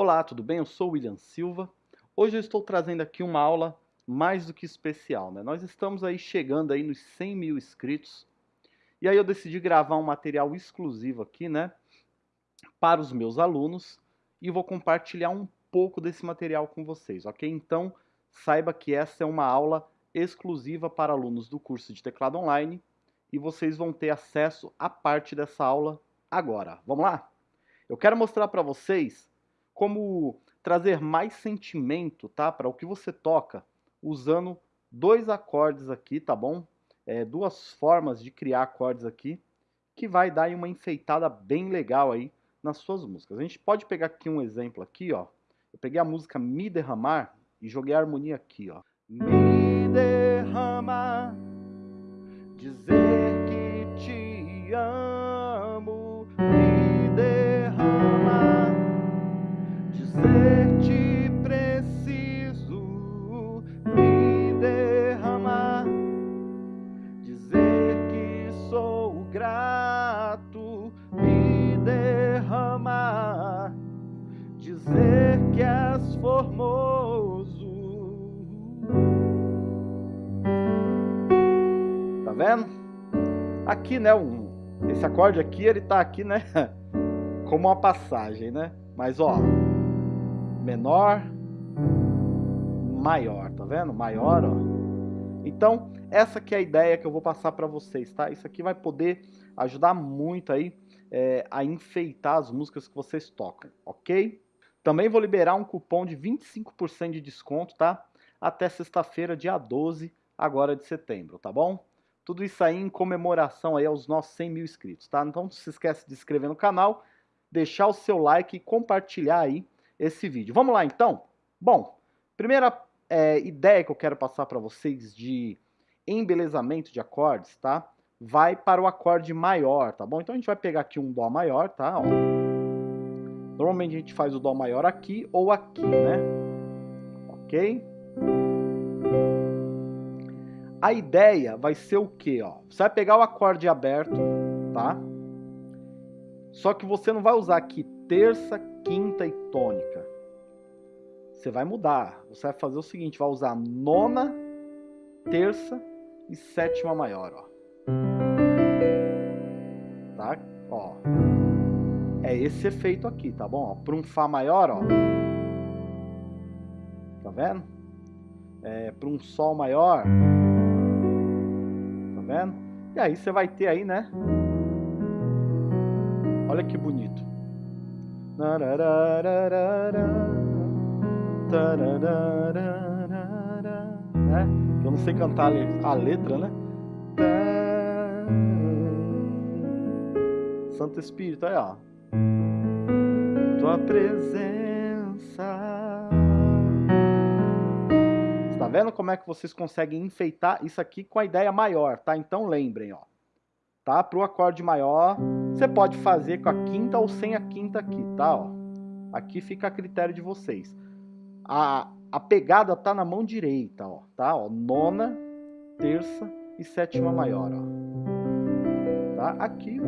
Olá, tudo bem? Eu sou o William Silva. Hoje eu estou trazendo aqui uma aula mais do que especial, né? Nós estamos aí chegando aí nos 100 mil inscritos e aí eu decidi gravar um material exclusivo aqui, né? Para os meus alunos e vou compartilhar um pouco desse material com vocês, ok? Então, saiba que essa é uma aula exclusiva para alunos do curso de teclado online e vocês vão ter acesso a parte dessa aula agora. Vamos lá? Eu quero mostrar para vocês como trazer mais sentimento, tá? Para o que você toca, usando dois acordes aqui, tá bom? É, duas formas de criar acordes aqui, que vai dar uma enfeitada bem legal aí nas suas músicas. A gente pode pegar aqui um exemplo aqui, ó. Eu peguei a música Me Derramar e joguei a harmonia aqui, ó. Me derramar, dizer que te amo, que és formoso. Tá vendo? Aqui, né, um, esse acorde aqui, ele tá aqui, né, como uma passagem, né? Mas, ó, menor, maior, tá vendo? Maior, ó. Então, essa que é a ideia que eu vou passar para vocês, tá? Isso aqui vai poder ajudar muito aí é, a enfeitar as músicas que vocês tocam, ok? Também vou liberar um cupom de 25% de desconto, tá? Até sexta-feira, dia 12, agora de setembro, tá bom? Tudo isso aí em comemoração aí aos nossos 100 mil inscritos, tá? Então não se esquece de se inscrever no canal, deixar o seu like e compartilhar aí esse vídeo. Vamos lá então? Bom, primeira é, ideia que eu quero passar para vocês de embelezamento de acordes, tá? Vai para o acorde maior, tá bom? Então a gente vai pegar aqui um Dó maior, tá? Ó. Normalmente a gente faz o Dó maior aqui ou aqui, né? Ok? A ideia vai ser o quê? Ó? Você vai pegar o acorde aberto, tá? Só que você não vai usar aqui terça, quinta e tônica. Você vai mudar. Você vai fazer o seguinte, vai usar nona, terça e sétima maior, ó. Tá? Ó. É esse efeito aqui, tá bom? Para um Fá maior, ó. Tá vendo? É, para um Sol maior vendo? E aí você vai ter aí, né? Olha que bonito. Né? Eu não sei cantar a letra, né? Santo Espírito, aí ó. Tua presença Tá vendo como é que vocês conseguem enfeitar isso aqui com a ideia maior, tá? Então lembrem, ó. Tá? Para o acorde maior, você pode fazer com a quinta ou sem a quinta aqui, tá? Ó. Aqui fica a critério de vocês. A, a pegada tá na mão direita, ó, tá? Ó, nona, terça e sétima maior, ó. Tá? Aqui,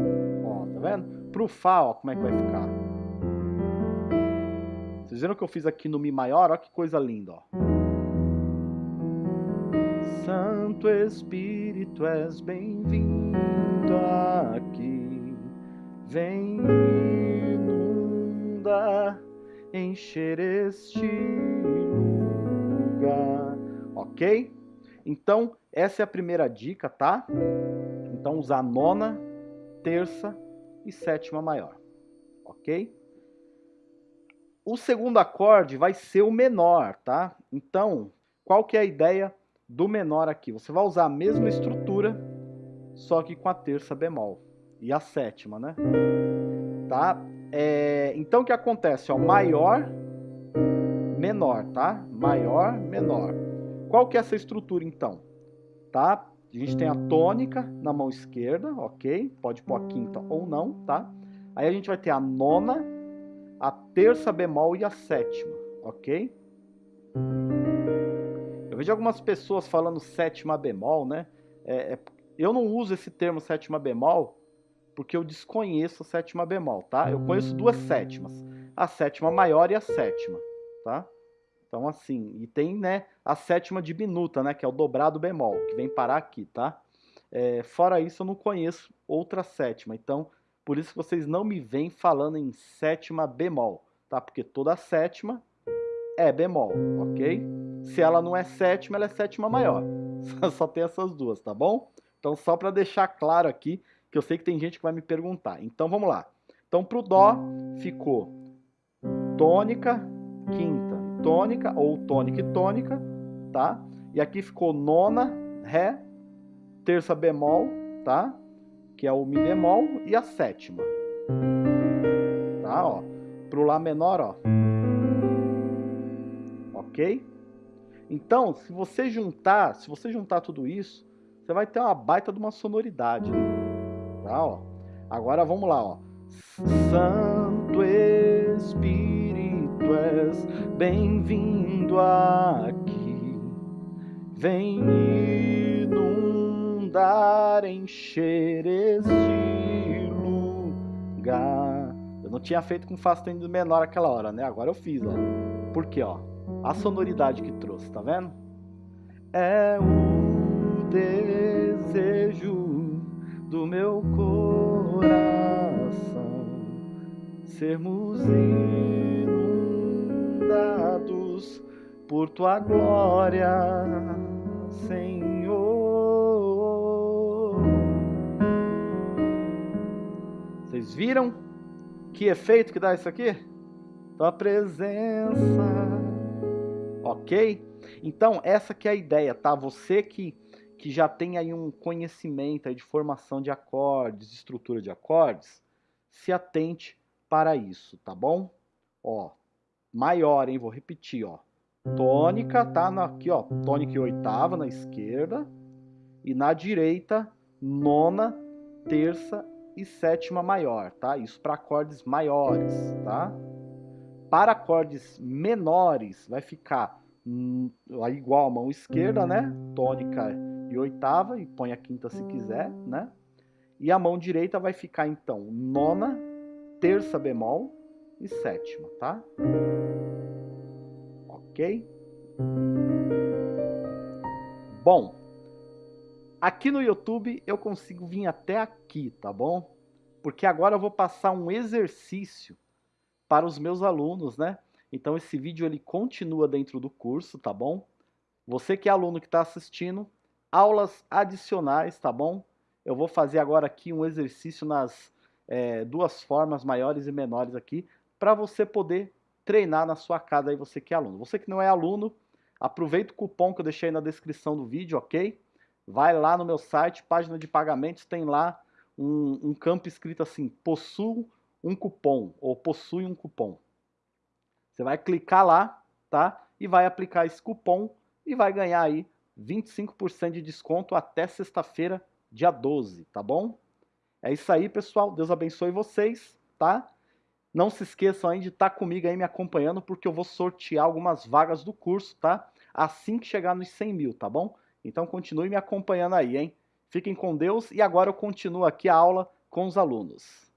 ó, tá vendo? Pro Fá, ó, como é que vai ficar? Vocês viram que eu fiz aqui no Mi maior? Ó que coisa linda, ó. Santo Espírito, és bem-vindo aqui. Vem inundar, encher este lugar. Ok? Então, essa é a primeira dica, tá? Então, usar nona, terça e sétima maior. Ok? O segundo acorde vai ser o menor, tá? Então, qual que é a ideia do menor aqui. Você vai usar a mesma estrutura, só que com a terça bemol e a sétima, né? Tá? É, então o que acontece? Ó, maior, menor, tá? Maior, menor. Qual que é essa estrutura então? Tá? A gente tem a tônica na mão esquerda, ok? Pode pôr a quinta ou não, tá? Aí a gente vai ter a nona, a terça bemol e a sétima, ok? vejo algumas pessoas falando sétima bemol, né? É, é, eu não uso esse termo sétima bemol porque eu desconheço a sétima bemol, tá? Eu conheço duas sétimas. a sétima maior e a sétima, tá? Então assim, e tem né, a sétima diminuta, né, que é o dobrado bemol, que vem parar aqui, tá? É, fora isso, eu não conheço outra sétima, então por isso que vocês não me vêm falando em sétima bemol, tá? Porque toda sétima é bemol, ok? Se ela não é sétima, ela é sétima maior. Só tem essas duas, tá bom? Então só para deixar claro aqui, que eu sei que tem gente que vai me perguntar. Então vamos lá. Então pro Dó ficou tônica, quinta, tônica, ou tônica e tônica, tá? E aqui ficou nona, Ré, terça bemol, tá? Que é o Mi bemol, e a sétima. Tá, ó. Pro Lá menor, ó. Ok? Então, se você juntar, se você juntar tudo isso, você vai ter uma baita de uma sonoridade. Tá, ó. Agora vamos lá, ó. Santo Espírito és bem-vindo aqui. Vem inundar, encher este lugar. Eu não tinha feito com Fá menor aquela hora, né? Agora eu fiz, ó. Por quê, ó? A sonoridade que trouxe, tá vendo? É o desejo do meu coração sermos inundados por tua glória, Senhor. Vocês viram que efeito que dá isso aqui? Tua presença. Ok? Então, essa que é a ideia, tá? Você que, que já tem aí um conhecimento aí de formação de acordes, de estrutura de acordes, se atente para isso, tá bom? Ó, maior, hein? Vou repetir, ó. Tônica, tá? Aqui, ó, tônica e oitava na esquerda. E na direita, nona, terça e sétima maior, tá? Isso para acordes maiores, tá? Para acordes menores, vai ficar hum, igual a mão esquerda, né? Tônica e oitava, e põe a quinta se quiser, né? E a mão direita vai ficar, então, nona, terça bemol e sétima, tá? Ok? Bom, aqui no YouTube eu consigo vir até aqui, tá bom? Porque agora eu vou passar um exercício para os meus alunos, né? Então esse vídeo ele continua dentro do curso, tá bom? Você que é aluno que está assistindo, aulas adicionais, tá bom? Eu vou fazer agora aqui um exercício nas é, duas formas maiores e menores aqui, para você poder treinar na sua casa aí, você que é aluno. Você que não é aluno, aproveita o cupom que eu deixei na descrição do vídeo, ok? Vai lá no meu site, página de pagamentos, tem lá um, um campo escrito assim, possuo um cupom, ou possui um cupom. Você vai clicar lá, tá? E vai aplicar esse cupom e vai ganhar aí 25% de desconto até sexta-feira, dia 12, tá bom? É isso aí, pessoal. Deus abençoe vocês, tá? Não se esqueçam aí de estar tá comigo aí me acompanhando, porque eu vou sortear algumas vagas do curso, tá? Assim que chegar nos 100 mil, tá bom? Então continue me acompanhando aí, hein? Fiquem com Deus e agora eu continuo aqui a aula com os alunos.